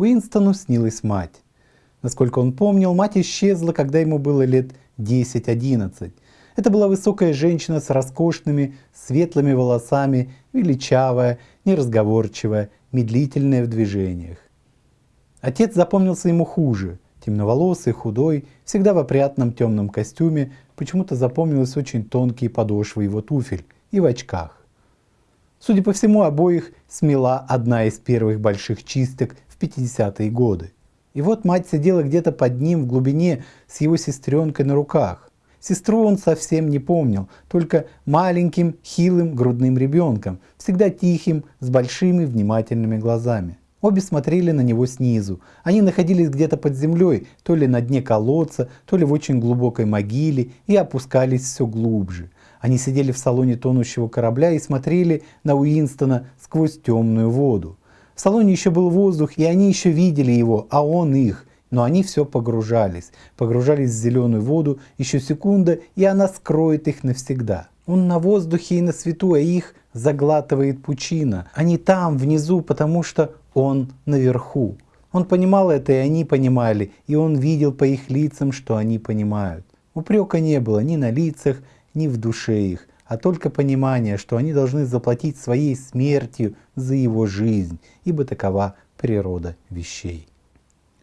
Уинстону снилась мать. Насколько он помнил, мать исчезла, когда ему было лет 10-11. Это была высокая женщина с роскошными светлыми волосами, величавая, неразговорчивая, медлительная в движениях. Отец запомнился ему хуже. Темноволосый, худой, всегда в опрятном темном костюме, почему-то запомнились очень тонкие подошвы его туфель и в очках. Судя по всему, обоих смела одна из первых больших чисток в 50-е годы. И вот мать сидела где-то под ним в глубине с его сестренкой на руках. Сестру он совсем не помнил, только маленьким, хилым грудным ребенком, всегда тихим, с большими внимательными глазами. Обе смотрели на него снизу. Они находились где-то под землей, то ли на дне колодца, то ли в очень глубокой могиле, и опускались все глубже. Они сидели в салоне тонущего корабля и смотрели на Уинстона сквозь темную воду. В салоне еще был воздух, и они еще видели его, а он их. Но они все погружались, погружались в зеленую воду, еще секунда, и она скроет их навсегда. Он на воздухе и на свету, а их заглатывает пучина. Они там, внизу, потому что он наверху. Он понимал это, и они понимали, и он видел по их лицам, что они понимают. Упрека не было ни на лицах, ни в душе их а только понимание, что они должны заплатить своей смертью за его жизнь, ибо такова природа вещей.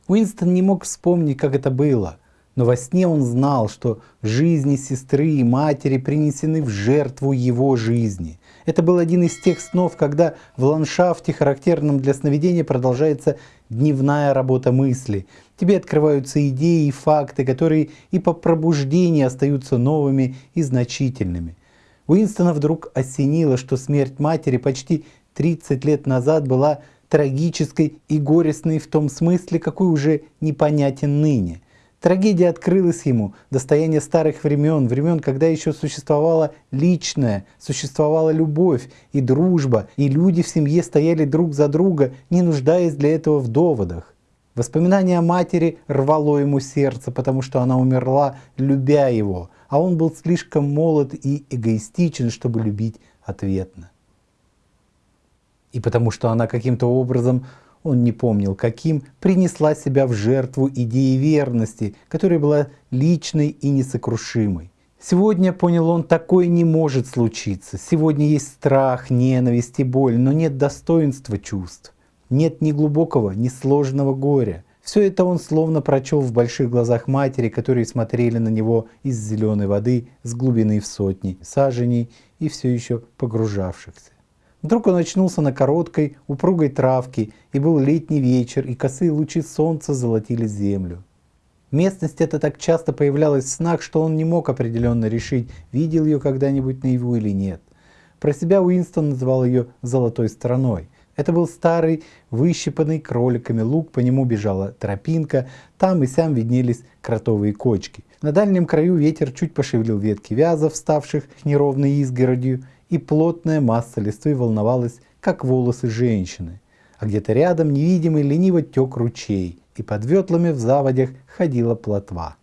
Уинстон не мог вспомнить, как это было, но во сне он знал, что жизни сестры и матери принесены в жертву его жизни. Это был один из тех снов, когда в ландшафте, характерном для сновидения, продолжается дневная работа мысли. Тебе открываются идеи и факты, которые и по пробуждении остаются новыми и значительными. Уинстона вдруг осенило, что смерть матери почти 30 лет назад была трагической и горестной в том смысле, какой уже непонятен ныне. Трагедия открылась ему, достояние старых времен, времен, когда еще существовала личная, существовала любовь и дружба, и люди в семье стояли друг за друга, не нуждаясь для этого в доводах. Воспоминание о матери рвало ему сердце, потому что она умерла, любя его, а он был слишком молод и эгоистичен, чтобы любить ответно. И потому что она каким-то образом, он не помнил каким, принесла себя в жертву идеи верности, которая была личной и несокрушимой. Сегодня, понял он, такое не может случиться. Сегодня есть страх, ненависть и боль, но нет достоинства чувств. Нет ни глубокого, ни сложного горя. Все это он словно прочел в больших глазах матери, которые смотрели на него из зеленой воды с глубины в сотни саженей и все еще погружавшихся. Вдруг он очнулся на короткой, упругой травке, и был летний вечер, и косые лучи солнца золотили землю. Местность эта так часто появлялась в снах, что он не мог определенно решить, видел ее когда-нибудь наяву или нет. Про себя Уинстон называл ее «золотой стороной», это был старый, выщипанный кроликами луг, по нему бежала тропинка, там и сям виднелись кротовые кочки. На дальнем краю ветер чуть пошевелил ветки вязов, ставших неровной изгородью, и плотная масса листвы волновалась, как волосы женщины. А где-то рядом невидимый лениво тек ручей, и под ветлами в заводях ходила плотва.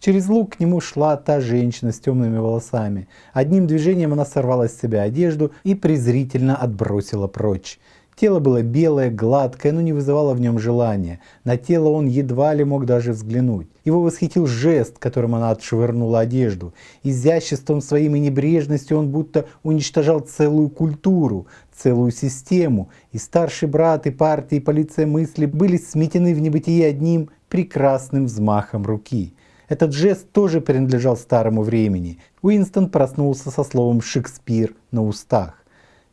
Через луг к нему шла та женщина с темными волосами. Одним движением она сорвала с себя одежду и презрительно отбросила прочь. Тело было белое, гладкое, но не вызывало в нем желания. На тело он едва ли мог даже взглянуть. Его восхитил жест, которым она отшвырнула одежду. Изяществом своим и небрежностью он будто уничтожал целую культуру, целую систему. И старший брат, и партия, и полиция мысли были сметены в небытие одним прекрасным взмахом руки. Этот жест тоже принадлежал старому времени. Уинстон проснулся со словом «Шекспир» на устах.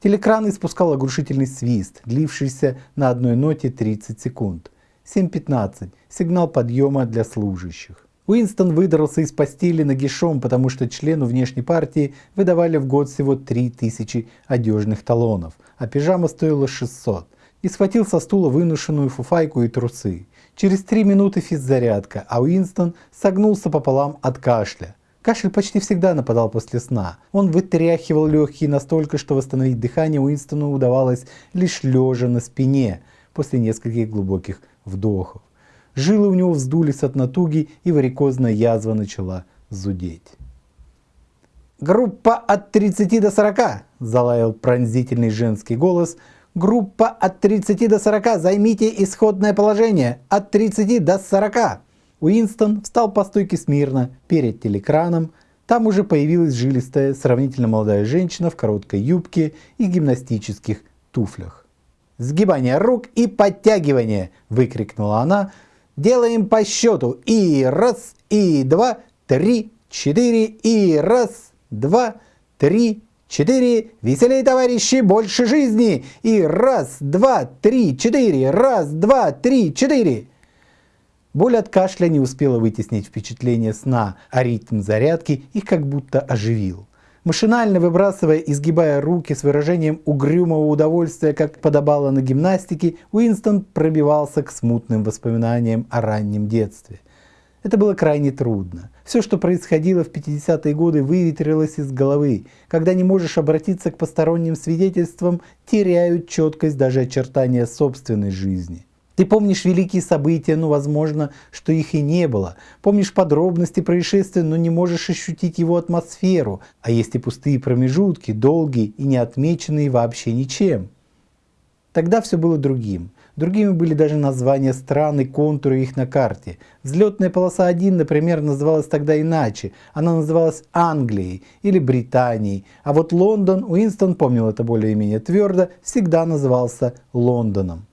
Телекран испускал оглушительный свист, длившийся на одной ноте 30 секунд. 7.15. Сигнал подъема для служащих. Уинстон выдрался из постели нагишом, потому что члену внешней партии выдавали в год всего 3000 одежных талонов, а пижама стоила 600. И схватил со стула выношенную фуфайку и трусы. Через три минуты физзарядка, а Уинстон согнулся пополам от кашля. Кашель почти всегда нападал после сна. Он вытряхивал легкие настолько, что восстановить дыхание Уинстону удавалось лишь лежа на спине после нескольких глубоких вдохов. Жилы у него вздулись от натуги, и варикозная язва начала зудеть. «Группа от 30 до 40!» – залаял пронзительный женский голос. Группа от 30 до 40, займите исходное положение. От 30 до 40. Уинстон встал по стойке смирно перед телекраном. Там уже появилась жилистая, сравнительно молодая женщина в короткой юбке и гимнастических туфлях. «Сгибание рук и подтягивание!» – выкрикнула она. «Делаем по счету. И раз, и два, три, четыре, и раз, два, три, четыре. Веселей, товарищи, больше жизни. И раз, два, три, четыре. Раз, два, три, четыре. Боль от кашля не успела вытеснить впечатление сна, а ритм зарядки их как будто оживил. Машинально выбрасывая и сгибая руки с выражением угрюмого удовольствия, как подобало на гимнастике, Уинстон пробивался к смутным воспоминаниям о раннем детстве – это было крайне трудно. Все, что происходило в 50-е годы, выветрилось из головы. Когда не можешь обратиться к посторонним свидетельствам, теряют четкость даже очертания собственной жизни. Ты помнишь великие события, но возможно, что их и не было. Помнишь подробности происшествия, но не можешь ощутить его атмосферу. А есть и пустые промежутки, долгие и не отмеченные вообще ничем. Тогда все было другим. Другими были даже названия стран и контуры их на карте. Взлетная полоса 1, например, называлась тогда иначе. Она называлась Англией или Британией. А вот Лондон, Уинстон помнил это более-менее твердо, всегда назывался Лондоном.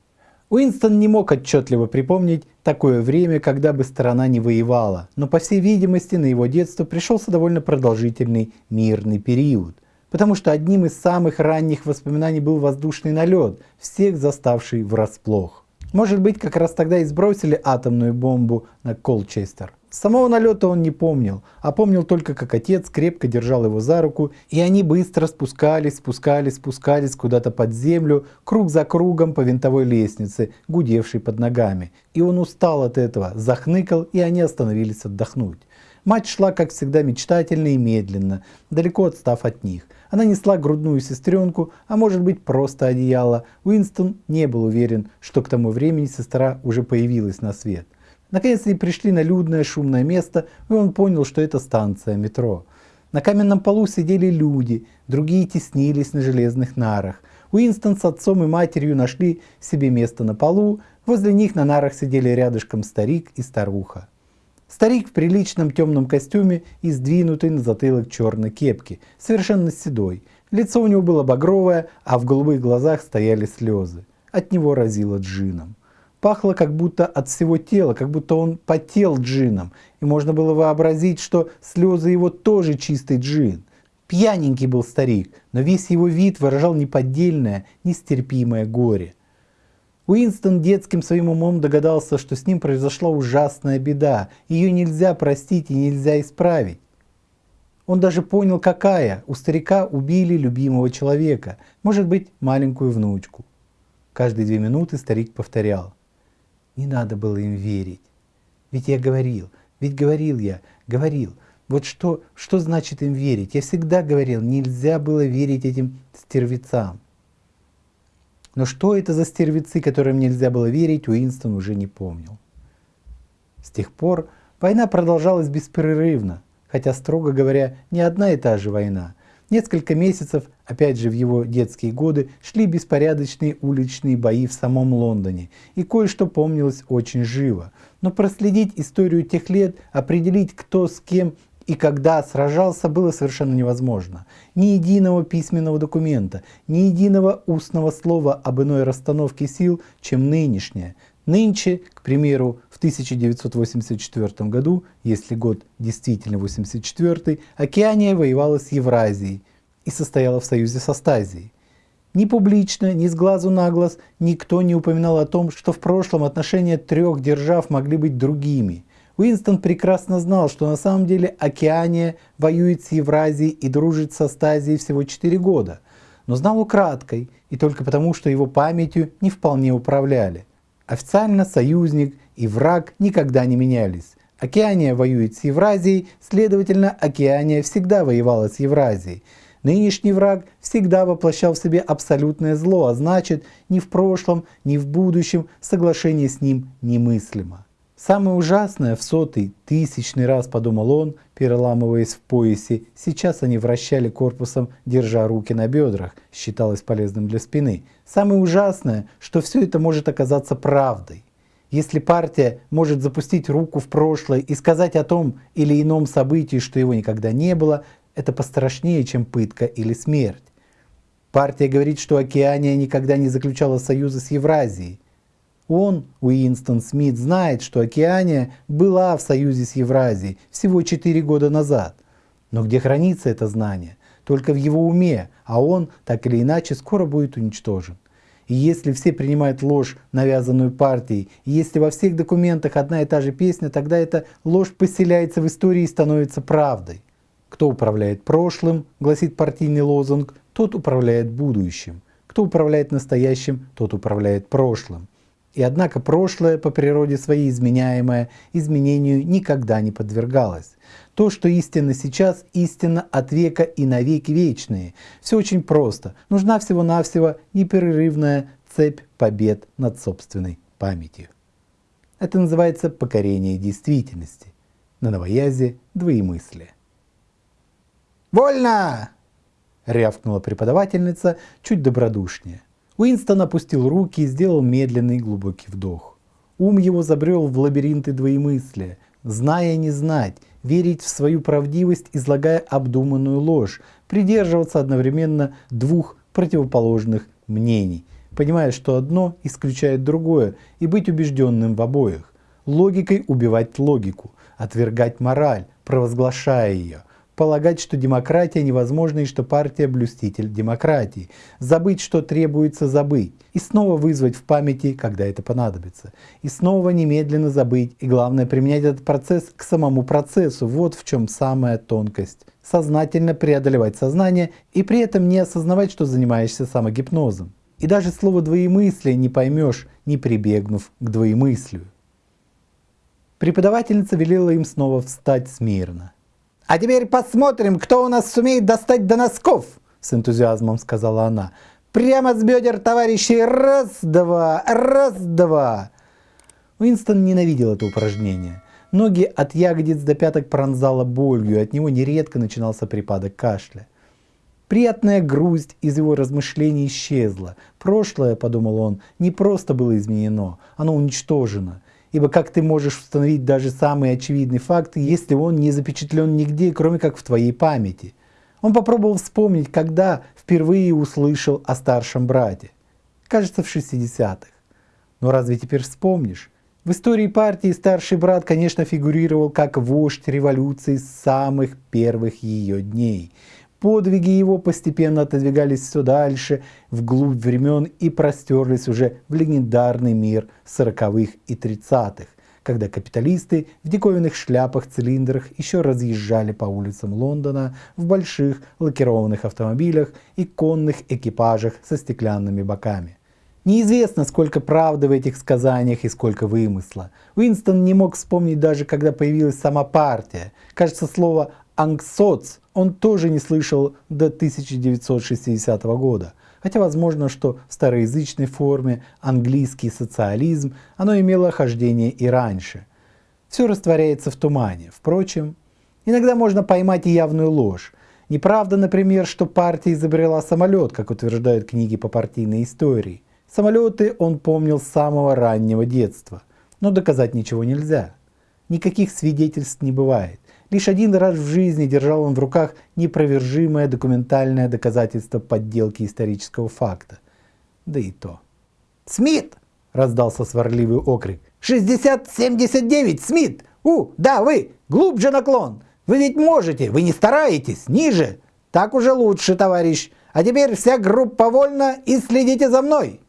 Уинстон не мог отчетливо припомнить такое время, когда бы страна не воевала, но по всей видимости на его детство пришелся довольно продолжительный мирный период – потому что одним из самых ранних воспоминаний был воздушный налет, всех заставший врасплох. Может быть, как раз тогда и сбросили атомную бомбу на Колчестер. Самого налета он не помнил, а помнил только, как отец крепко держал его за руку, и они быстро спускались, спускались, спускались куда-то под землю, круг за кругом по винтовой лестнице, гудевшей под ногами. И он устал от этого, захныкал, и они остановились отдохнуть. Мать шла, как всегда, мечтательно и медленно, далеко отстав от них. Она несла грудную сестренку, а может быть просто одеяло. Уинстон не был уверен, что к тому времени сестра уже появилась на свет. Наконец они пришли на людное шумное место, и он понял, что это станция метро. На каменном полу сидели люди, другие теснились на железных нарах. Уинстон с отцом и матерью нашли себе место на полу, возле них на нарах сидели рядышком старик и старуха. Старик в приличном темном костюме и сдвинутый на затылок черной кепки, совершенно седой. Лицо у него было багровое, а в голубых глазах стояли слезы. От него разило джином. Пахло как будто от всего тела, как будто он потел джином, и можно было вообразить, что слезы его тоже чистый джин. Пьяненький был старик, но весь его вид выражал неподдельное, нестерпимое горе. Уинстон детским своим умом догадался, что с ним произошла ужасная беда, ее нельзя простить и нельзя исправить. Он даже понял, какая. У старика убили любимого человека, может быть, маленькую внучку. Каждые две минуты старик повторял. Не надо было им верить. Ведь я говорил, ведь говорил я, говорил. Вот что, что значит им верить? Я всегда говорил, нельзя было верить этим стервецам. Но что это за стервецы, которым нельзя было верить, Уинстон уже не помнил. С тех пор война продолжалась беспрерывно, хотя, строго говоря, не одна и та же война. Несколько месяцев, опять же в его детские годы, шли беспорядочные уличные бои в самом Лондоне, и кое-что помнилось очень живо. Но проследить историю тех лет, определить кто с кем и когда сражался, было совершенно невозможно. Ни единого письменного документа, ни единого устного слова об иной расстановке сил, чем нынешняя. Нынче, к примеру, в 1984 году, если год действительно 84, Океания воевала с Евразией и состояла в союзе со Стазией. Ни публично, ни с глазу на глаз никто не упоминал о том, что в прошлом отношения трех держав могли быть другими – Уинстон прекрасно знал, что на самом деле Океания воюет с Евразией и дружит со Стазией всего 4 года, но знал украдкой и только потому, что его памятью не вполне управляли. Официально союзник и враг никогда не менялись. Океания воюет с Евразией, следовательно, Океания всегда воевала с Евразией. Нынешний враг всегда воплощал в себе абсолютное зло, а значит, ни в прошлом, ни в будущем соглашение с ним немыслимо. Самое ужасное в сотый, тысячный раз подумал он, переламываясь в поясе. Сейчас они вращали корпусом, держа руки на бедрах, считалось полезным для спины. Самое ужасное, что все это может оказаться правдой. Если партия может запустить руку в прошлое и сказать о том или ином событии, что его никогда не было, это пострашнее, чем пытка или смерть. Партия говорит, что Океания никогда не заключала союза с Евразией. Он, Уинстон Смит, знает, что Океания была в союзе с Евразией всего 4 года назад. Но где хранится это знание? Только в его уме, а он, так или иначе, скоро будет уничтожен. И если все принимают ложь, навязанную партией, и если во всех документах одна и та же песня, тогда эта ложь поселяется в истории и становится правдой. Кто управляет прошлым, гласит партийный лозунг, тот управляет будущим. Кто управляет настоящим, тот управляет прошлым. И однако прошлое по природе своей изменяемое изменению никогда не подвергалось. То, что истинно сейчас, истинно от века и навеки вечные. Все очень просто. Нужна всего-навсего непрерывная цепь побед над собственной памятью. Это называется покорение действительности. На новоязе двоемыслие. «Вольно!» — рявкнула преподавательница чуть добродушнее. Уинстон опустил руки и сделал медленный глубокий вдох. Ум его забрел в лабиринты двоемыслия, зная не знать, верить в свою правдивость, излагая обдуманную ложь, придерживаться одновременно двух противоположных мнений, понимая, что одно исключает другое, и быть убежденным в обоих. Логикой убивать логику, отвергать мораль, провозглашая ее, полагать, что демократия невозможна и что партия блюститель демократии, забыть, что требуется забыть, и снова вызвать в памяти, когда это понадобится, и снова немедленно забыть, и главное применять этот процесс к самому процессу, вот в чем самая тонкость. Сознательно преодолевать сознание и при этом не осознавать, что занимаешься самогипнозом. И даже слово «двоемыслие» не поймешь, не прибегнув к двоемыслию. Преподавательница велела им снова встать смирно. «А теперь посмотрим, кто у нас сумеет достать до носков!» С энтузиазмом сказала она. «Прямо с бедер товарищей! Раз-два! Раз-два!» Уинстон ненавидел это упражнение. Ноги от ягодиц до пяток пронзало болью, и от него нередко начинался припадок кашля. Приятная грусть из его размышлений исчезла. Прошлое, подумал он, не просто было изменено, оно уничтожено. Ибо как ты можешь установить даже самые очевидные факты, если он не запечатлен нигде, кроме как в твоей памяти? Он попробовал вспомнить, когда впервые услышал о старшем брате. Кажется, в 60-х. Но разве теперь вспомнишь? В истории партии старший брат, конечно, фигурировал как вождь революции с самых первых ее дней. Подвиги его постепенно отодвигались все дальше, вглубь времен и простерлись уже в легендарный мир сороковых и тридцатых, когда капиталисты в диковинных шляпах-цилиндрах еще разъезжали по улицам Лондона в больших лакированных автомобилях и конных экипажах со стеклянными боками. Неизвестно, сколько правды в этих сказаниях и сколько вымысла. Уинстон не мог вспомнить даже, когда появилась сама партия. Кажется, слово «ангсоц» он тоже не слышал до 1960 года. Хотя возможно, что в староязычной форме английский социализм оно имело хождение и раньше. Все растворяется в тумане. Впрочем, иногда можно поймать и явную ложь. Неправда, например, что партия изобрела самолет, как утверждают книги по партийной истории. Самолеты он помнил с самого раннего детства. Но доказать ничего нельзя. Никаких свидетельств не бывает. Лишь один раз в жизни держал он в руках непровержимое документальное доказательство подделки исторического факта. Да и то. «Смит!» — раздался сварливый окрик. «60-79! Смит! У, да, вы! Глубже наклон! Вы ведь можете! Вы не стараетесь! Ниже! Так уже лучше, товарищ! А теперь вся группа вольна и следите за мной!»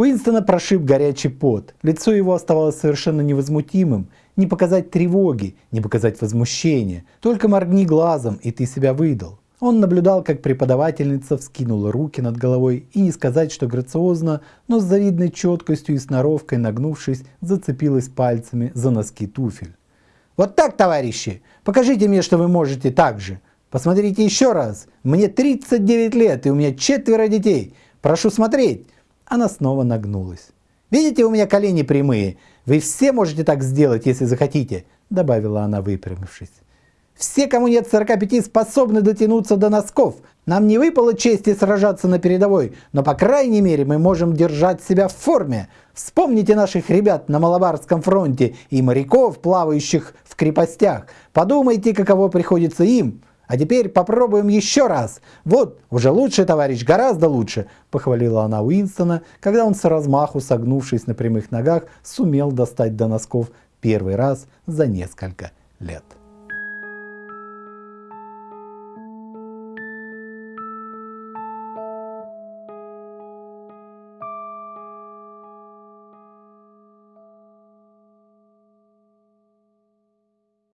Уинстона прошиб горячий пот. Лицо его оставалось совершенно невозмутимым, не показать тревоги, не показать возмущения. Только моргни глазом, и ты себя выдал. Он наблюдал, как преподавательница вскинула руки над головой и не сказать, что грациозно, но с завидной четкостью и сноровкой нагнувшись, зацепилась пальцами за носки туфель. «Вот так, товарищи! Покажите мне, что вы можете так же! Посмотрите еще раз! Мне 39 лет, и у меня четверо детей! Прошу смотреть!» Она снова нагнулась. Видите, у меня колени прямые. Вы все можете так сделать, если захотите, добавила она, выпрямившись. Все, кому нет 45, способны дотянуться до носков. Нам не выпало чести сражаться на передовой, но по крайней мере мы можем держать себя в форме. Вспомните наших ребят на Малабарском фронте и моряков, плавающих в крепостях. Подумайте, каково приходится им. А теперь попробуем еще раз. Вот, уже лучше, товарищ, гораздо лучше, похвалила она Уинстона, когда он с размаху, согнувшись на прямых ногах, сумел достать до носков первый раз за несколько лет.